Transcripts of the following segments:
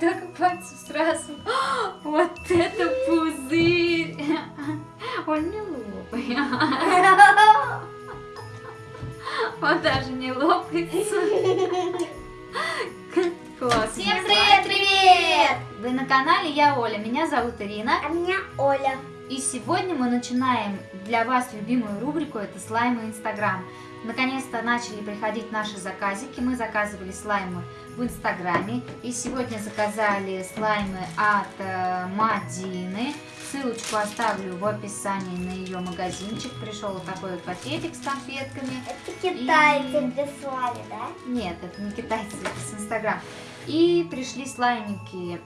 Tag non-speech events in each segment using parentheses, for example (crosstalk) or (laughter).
только пальцев сразу. (gasps) Вот это пузырь! (laughs) Он не лопает. (laughs) Он даже не лопается. (laughs) Класс. Всем привет, привет! Вы на канале Я Оля, меня зовут Ирина. А меня Оля. И сегодня мы начинаем для вас любимую рубрику, это слаймы Инстаграм. Наконец-то начали приходить наши заказики, мы заказывали слаймы в Инстаграме. И сегодня заказали слаймы от э, Мадины. Ссылочку оставлю в описании на ее магазинчик. Пришел вот такой вот пакетик с конфетками. Это китайцы И- прислали, да? Нет, это не китайцы, это с Инстаграм. И пришли слаймики.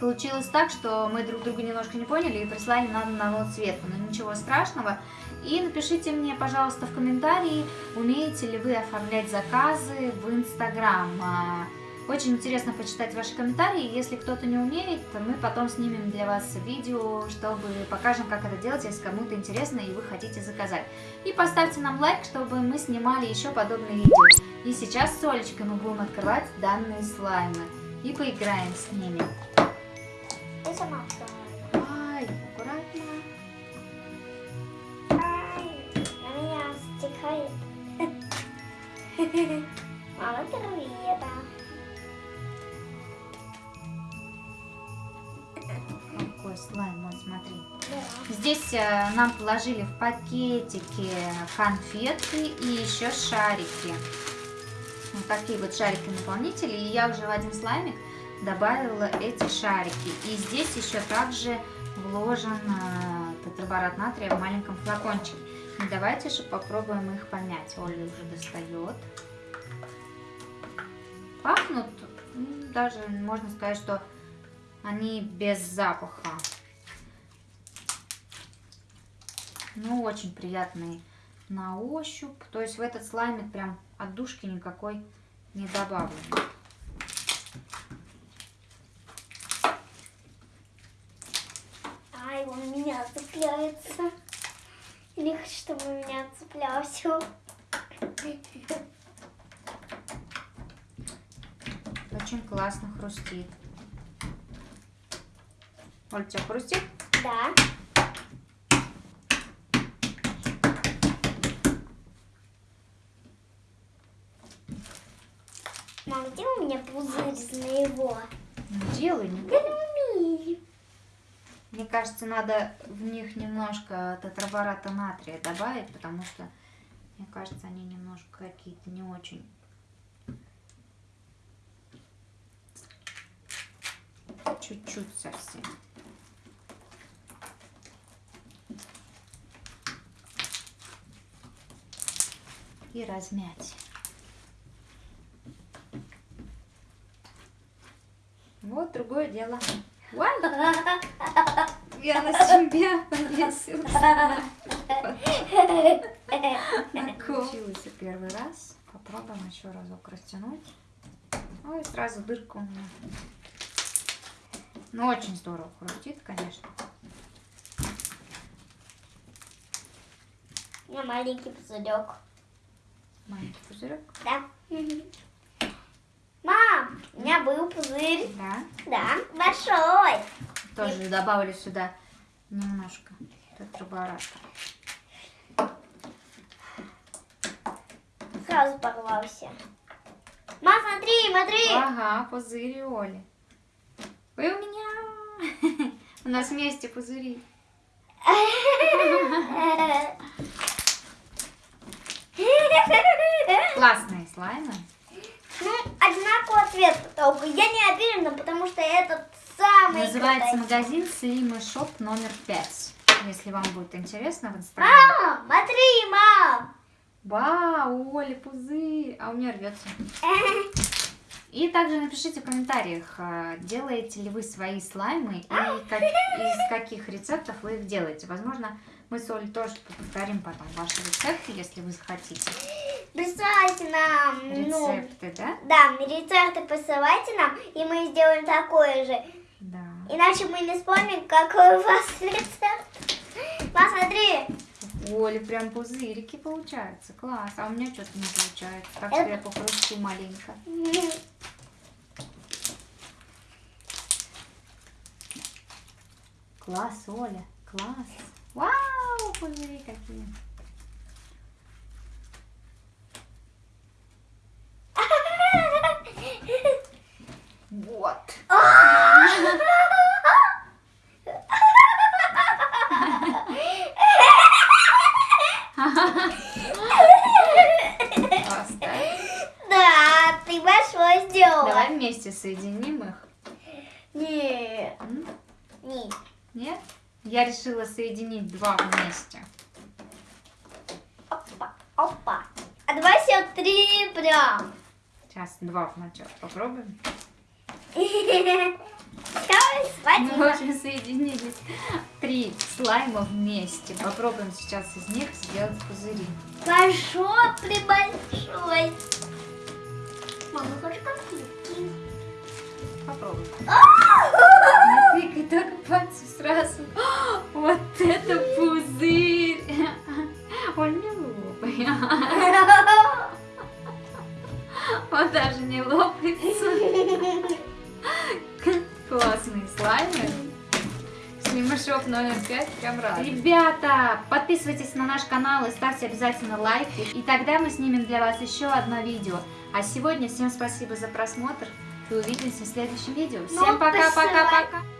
Получилось так, что мы друг друга немножко не поняли и прислали нам одного цвета. Но ничего страшного. И напишите мне, пожалуйста, в комментарии, умеете ли вы оформлять заказы в Инстаграм. А, Очень интересно почитать ваши комментарии. Если кто-то не умеет, мы потом снимем для вас видео, чтобы покажем, как это делать, если кому-то интересно и вы хотите заказать. И поставьте нам лайк, чтобы мы снимали еще подобные видео. И сейчас с Олечкой мы будем открывать данные слаймы и поиграем с ними. Сама открою. Ай, аккуратно. Ай, на меня стекает. Мама, привет. Какой слайм, вот смотри. Да. Здесь э, нам положили в пакетики конфетки и еще шарики. Вот такие вот шарики-наполнители. И я уже в один слаймик добавила эти шарики. И здесь еще также вложен э, тетраборат натрия в маленьком флакончике. И давайте же попробуем их помять. Оля уже достает. Пахнут, м, даже можно сказать, что они без запаха. Ну, очень приятные на ощупь. То есть в этот слаймик прям отдушки никакой не добавлено. Ай, он меня цепляется. Не хочу, чтобы меня цеплялся. Очень классно хрустит. Оль, тебя хрустит? Да. Мам, где у меня пузырь из моего? Ну, делай, не. Мне кажется, надо в них немножко тетрабората натрия добавить, потому что, мне кажется, они немножко какие-то не очень. Чуть-чуть совсем. И размять. Вот другое дело. Ой, (laughs) я на себя повесила. Получилось первый раз. Попробуем еще разок растянуть. Ой, сразу дырка у меня. Ну, очень здорово хрустит, конечно. У меня маленький пузырек. Маленький пузырек. Да. Мам, у меня был пузырь. Да. Да, большой. Тоже добавили сюда немножко тетрабората. Сразу порвался. Мам, смотри, смотри. Ага, пузыри Оли. Ой, у меня. (laughs) У нас вместе пузыри. (laughs) Классные слаймы. Ну, одинакового цвета только. Я не уверена, потому что этот самый Называется магазин Slim Shop номер 5. Если вам будет интересно в инстаграме. Мам, смотри, мам. Вау, Оля, пузырь. А у меня рвется. (laughs) И также напишите в комментариях, а, делаете ли вы свои слаймы и как- из каких рецептов вы их делаете. Возможно, мы с Олей тоже повторим потом ваши рецепты, если вы захотите. Присылайте нам, ну, Рецепты, да? да, рецепты посылайте нам, и мы сделаем такое же. Иначе мы не вспомним, какой у вас рецепт. Посмотри. Оля, прям пузырики получаются. Класс. А у меня что-то не получается. Так Это... я попрошу маленько. (laughs) Класс, Оля. Класс. Вау, пузыри какие. Вместе соединим их. Нет. М? Нет. Нет? Я решила соединить два вместе. Опа, опа. А давай все три прям. Сейчас два вначале попробуем. Мы уже соединились три слайма вместе. Попробуем сейчас из них сделать пузыри. Большой, прибольшой. Мама, хочу конфетки. Попробуем. А! (laughs) Не тыкай только пальцы сразу. (gasps) Вот это пузырь! (laughs) Он не лопай. (laughs) Он даже не лопается. Классные слаймы. Слимашок номер пять прям рад. Ребята, подписывайтесь на наш канал и ставьте обязательно лайки. И тогда мы снимем для вас еще одно видео. А сегодня всем спасибо за просмотр. И увидимся в следующем видео. Всем Ну, пока-пока-пока. посылай.